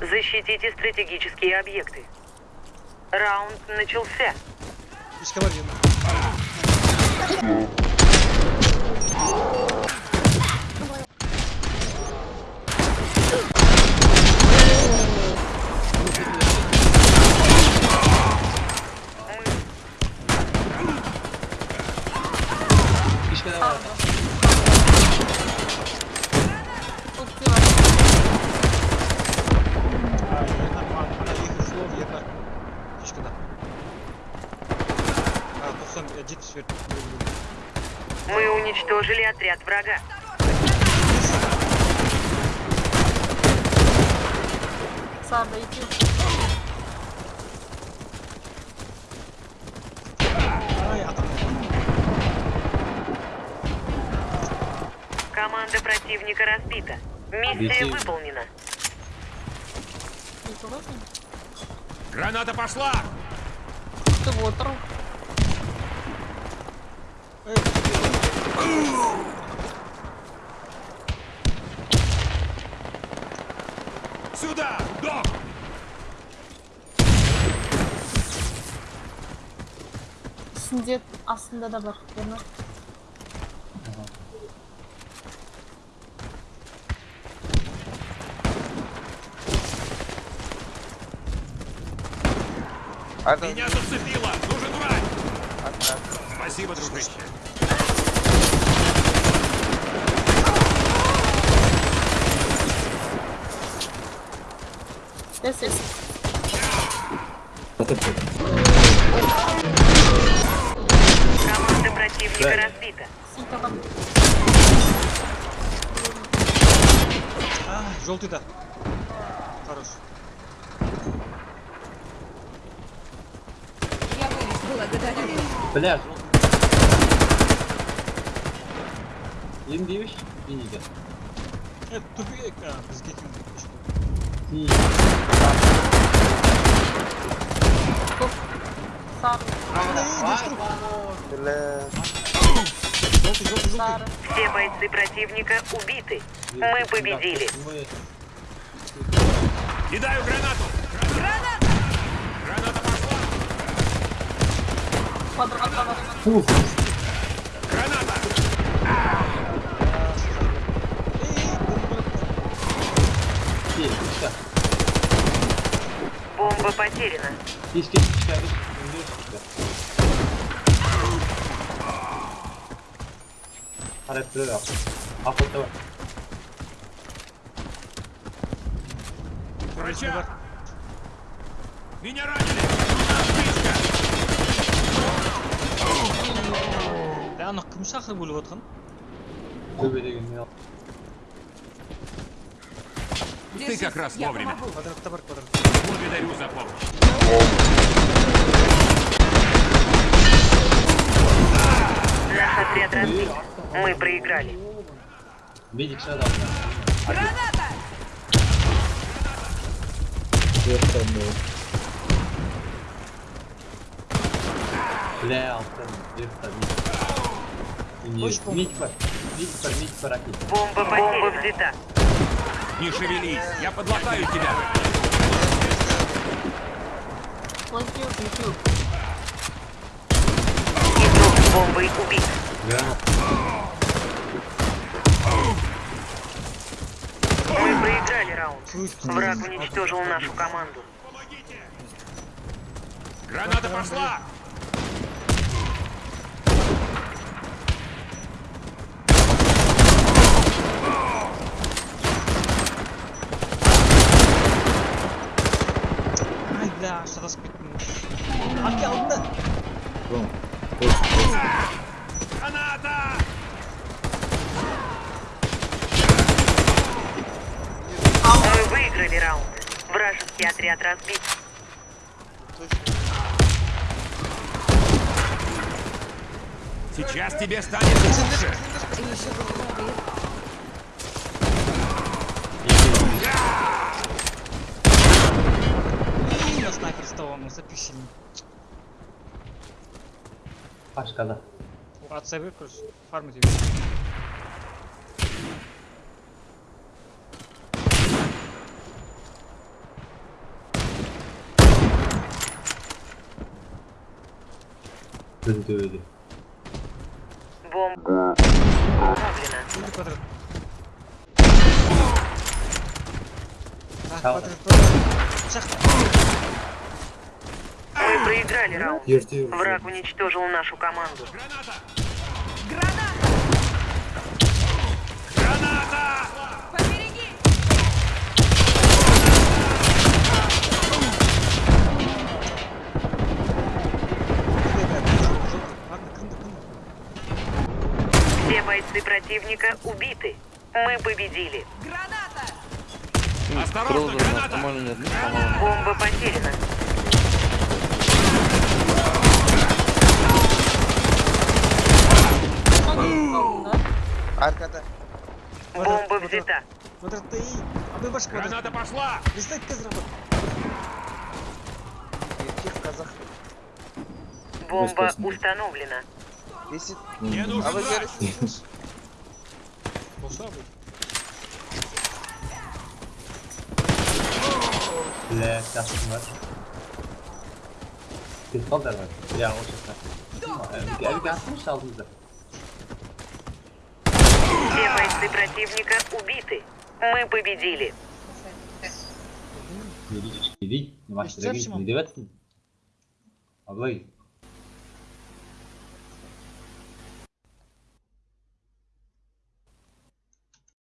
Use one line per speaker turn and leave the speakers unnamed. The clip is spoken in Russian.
Защитите стратегические объекты. Раунд начался.
Давай.
Сон, я дід свет.
Мы уничтожили отряд врага.
Иди.
Ай, а там.
Команда противника разбита. Миссия
Беги.
выполнена.
Граната пошла!
Ты вотер.
Сюда! Док!
Сінде астында да бар. Верно?
Меня зацепило! Нужен! Спасибо, дружище.
Здесь есть.
Команда противника разбита.
Синька там.
А, желтый, да. Хорош.
Бля, жол. Емдейміш? Синийге.
Е, тупик, а, бізге кім пішка.
Синий.
Тут. Сар.
Желтый, желтый, желтый.
Сар.
Все бойцы противника убиты. Мы победили.
Мы...
Кидаю гранату! Граната! Граната пошла!
Квадрат,
Синий, пичка.
Бомба потеряна.
Пичка, пичка, пичка. Harap duruyor. Apotta var.
Врача! Меня ранили! Птичка!
Да, ана кім шақыр бөліп отқан?
Төбедегі не al.
Ты как раз вовремя.
Квадратта бар, квадрат.
Благодарю за помощь.
Наш отряд разбит. Мы проиграли.
Медик шада. Граната! Бля, бар, мить бар, ракет.
Бомба Бомба взята.
Не шевелись, я подлатаю тебя.
Игрок с бомбой убит.
Гранат.
Мы проиграли раунд. Враг уничтожил нашу команду.
Граната пошла!
Ай, бля, шатасып кеттім. Арке алдында.
Граната!
Мы выиграли раунд. Вражеский отряд разбит.
Сейчас тебе станет лучше.
На снайпер столом записали.
Başkada.
От себе, короче, фармить его.
Gözü dövdü.
Бомба. Мы проиграли раунд. Враг уничтожил нашу команду.
Граната!
Все бойцы противника убиты. Мы победили.
Осторожно, граната!
Бомба потеряна.
Arkada.
Бомба взята.
Квадратта iyi. Abi baş kвадрат.
Граната пошла!
Листай квадрат.
Erkek kazak.
Бомба установлена.
Висит.
Мне
А
нужен
вы görürsünüz.
Boşluğa bak.
Bile kaskım var. Pistol da var. Ya o şaka. Gel gelsin aldığımızda.
Все бойцы противника убиты. Мы победили.
Maçlara
Geçeceğim
git.
şimdi.
Ne devetsin? Ablayı.